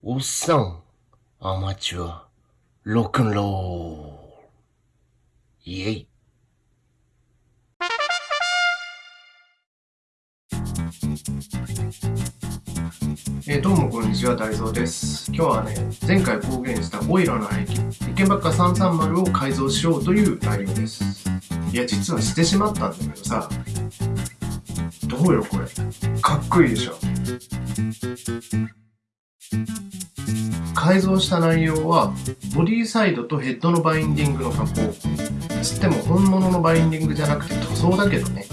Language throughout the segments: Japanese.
おっさん、アマチュア、ロックンロール。イェイ。えーどうもこんにちは、大蔵です。今日はね、前回公言したオイラの廃棄、一見ばっか330を改造しようという内容です。いや、実はしてしまったんだけどさ、どうよこれ。かっこいいでしょ。改造した内容は、ボディサイドとヘッドのバインディングの加工。つっても本物のバインディングじゃなくて塗装だけどね。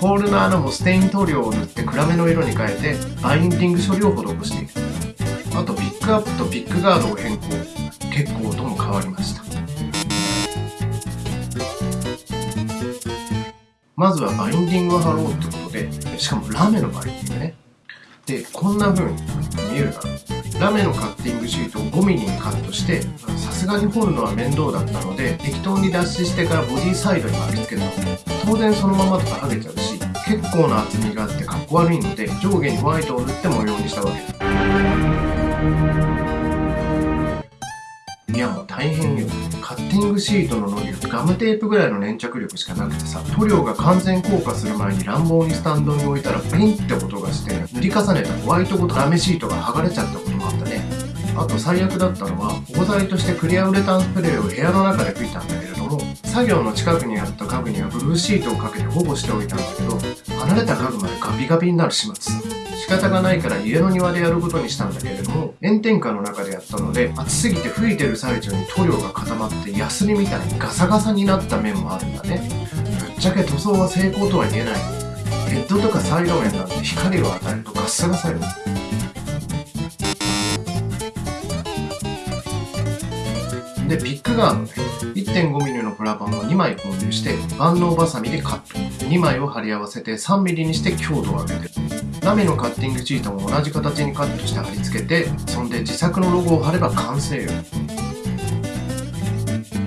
ホールの穴もステイン塗料を塗って暗めの色に変えてバインディング処理を施しているあとピックアップとピックガードを変更結構音も変わりましたまずはバインディングを貼ろうってことでしかもラメのバインディングねでこんな風に見えるだろうラメのカッティングシートを 5mm にカットしてさすがに彫るのは面倒だったので適当に脱脂してからボディサイドに貼り付けた。当然そのままとか剥げちゃうし結構な厚みがあってかっこ悪いので上下にホワイトを塗って模様にしたわけ。いやもう大変よ。ティングシートの糊をガムテープぐらいの粘着力しかなくてさ塗料が完全硬化する前に乱暴にスタンドに置いたらピンって音がして塗り重ねたホワイトごとラメシートが剥がれちゃったこともあったね。あと最悪だったのは保護剤としてクリアウレタンスプレーを部屋の中で吹いたんだけれども作業の近くにあった家具にはブルーシートをかけて保護しておいたんだけど離れた家具までガビガビになる始末。仕方がないから家の庭でやることにしたんだけれども炎天下の中でやったので暑すぎて吹いてる最中に塗料が固まってヤスリみたいにガサガサになった面もあるんだねぶっちゃけ塗装は成功とは言えないヘッドとかサイド面なんて光を与えるとガッサガサよで、ピックガードね。1.5mm のプラ板を2枚購入して、万能バサミでカット。2枚を貼り合わせて 3mm にして強度を上げてラメのカッティングシートも同じ形にカットして貼り付けて、そんで自作のロゴを貼れば完成よ。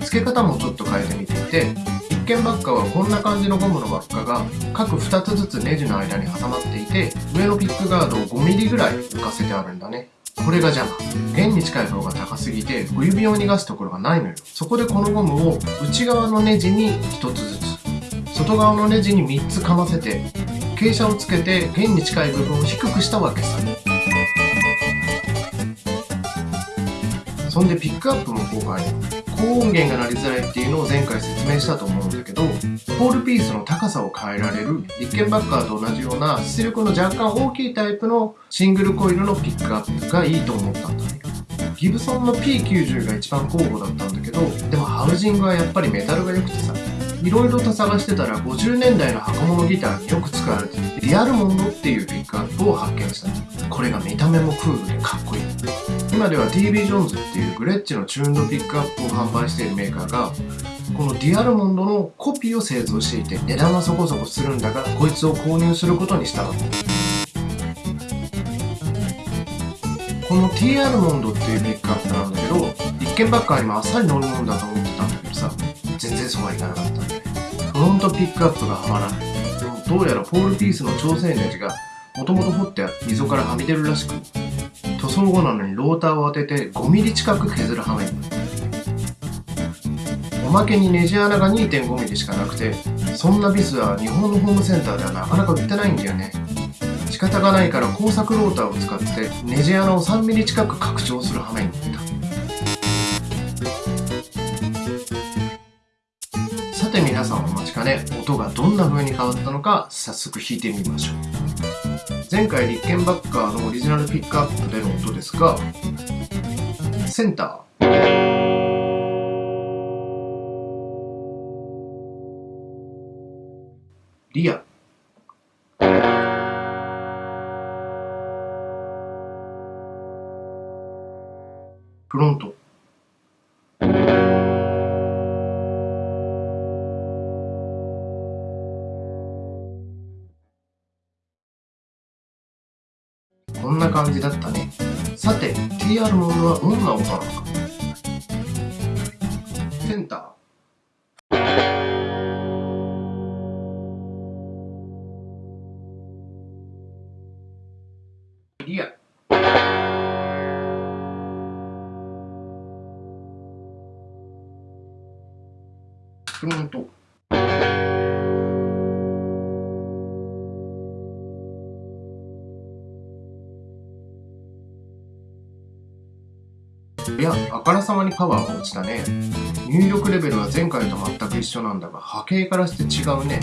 付け方もちょっと変えてみていて、一見バッカはこんな感じのゴムの輪っかが各2つずつネジの間に挟まっていて、上のピックガードを 5mm ぐらい浮かせてあるんだね。これが邪魔。弦に近い方が高すぎて、小指を逃がすところがないのよ。そこでこのゴムを内側のネジに1つずつ、外側のネジに3つかませて、傾斜をつけて弦に近い部分を低くしたわけさ。そんでピックアップもこう変える。高音源が鳴りづらいっていうのを前回説明したと思うんだけど、ホールピースの高さを変えられる、立憲バッカーと同じような出力の若干大きいタイプのシングルコイルのピックアップがいいと思ったんだね。ギブソンの P90 が一番候補だったんだけど、でもハウジングはやっぱりメタルが良くてさ、いろいろと探してたら50年代の箱物ギターによく使われているリアルモンドっていうピックアップを発見した。これが見た目もクールでかっこいい。今では TB ジョーンズっていうグレッチのチューンドピックアップを販売しているメーカーがこのディアルモンドのコピーを製造していて値段はそこそこするんだがこいつを購入することにしたのこの T アルモンドっていうピックアップなんだけど一見ばっかりもあっさり乗るもんだと思ってたんだけどさ全然そうはいかなかったフロントピックアップがはまらないどうやらポールピースの調整ネジがもともと掘って溝からはみ出るらしく塗装後なのにローターを当てて 5mm 近く削る羽目。おまけにネジ穴が 2.5mm しかなくてそんなビスは日本のホームセンターではなかなか売ってないんだよね。仕方がないから工作ローターを使ってネジ穴を 3mm 近く拡張する羽目になった。て皆さんお待ちかね音がどんな風に変わったのか早速弾いてみましょう。前回立憲バッカーのオリジナルピックアップでの音ですがセンター。リア。フロント。感じだったね。さて TR モードはどんな音なのか。センター。リア。フロント。いや、あからさまにパワーが落ちたね。入力レベルは前回と全く一緒なんだが、波形からして違うね。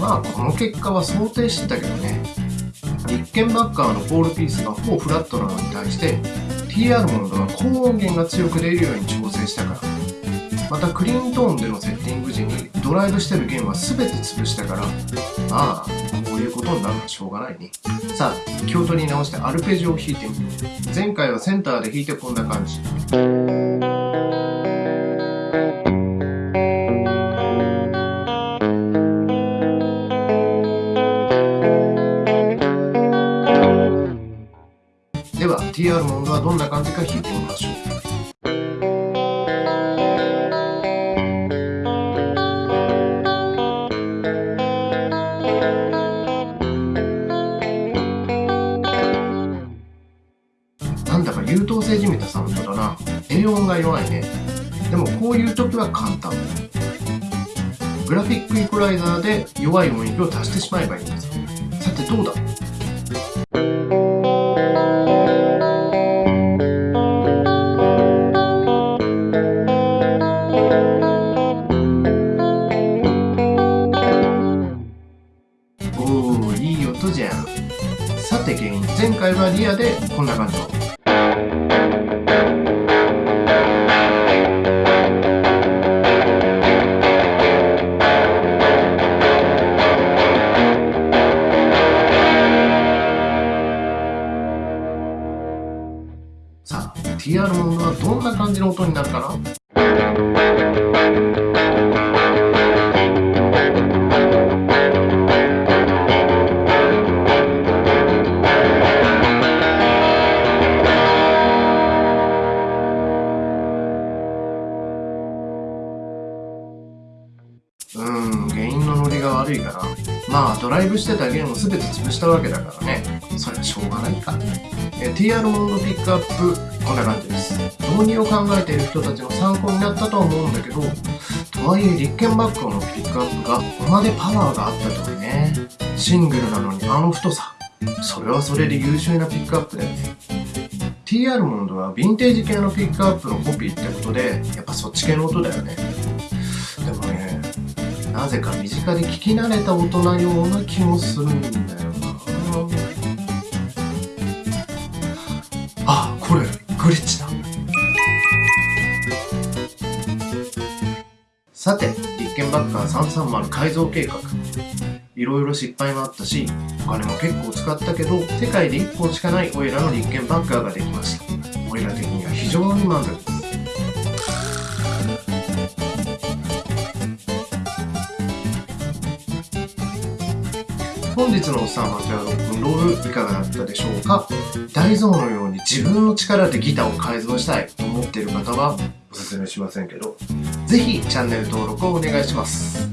まあ、この結果は想定してたけどね。リッケンバッカーのポールピースが4フラットなのに対して、TR モードは高音源が強く出るように調整したから。またクリーントーンでのセッティング時にドライブしてる弦は全て潰したから、まあ、こういうことになるのはしょうがないね。さあ、気を取り直してアルペジオを弾いてみる。前回はセンターで弾いてこんな感じ。では TR モードはどんな感じか弾いてみましょう。こういう時は簡単。グラフィックイコライザーで弱い音域を足してしまえばいいんです。さてどうだ？おー、いい音じゃん。さて原因、前回はリアでこんな感じの。TR モードはどんな感じの音になるかな？ドライブしてた弦を全て潰したわけだからね。それはしょうがないか。え TR モードピックアップ、こんな感じです。導入を考えている人たちの参考になったとは思うんだけど、とはいえ、立憲バックのピックアップが、ここまでパワーがあったとはね。シングルなのにあの太さ。それはそれで優秀なピックアップだよね。TR モードはヴィンテージ系のピックアップのコピーってことで、やっぱそっち系の音だよね。なぜか身近で聞き慣れた音なような気もするんだよな。あ、これ、グリッチだ。さて、立憲バッカー330改造計画。いろいろ失敗もあったし、お金も結構使ったけど、世界で1本しかないオイラの立憲バッカーができました。オイラ的には非常に満足本日のおっさんはじゃあロックンロールいかがだったでしょうか？大蔵のように自分の力でギターを改造したいと思っている方はおすすめしませんけど、ぜひチャンネル登録をお願いします。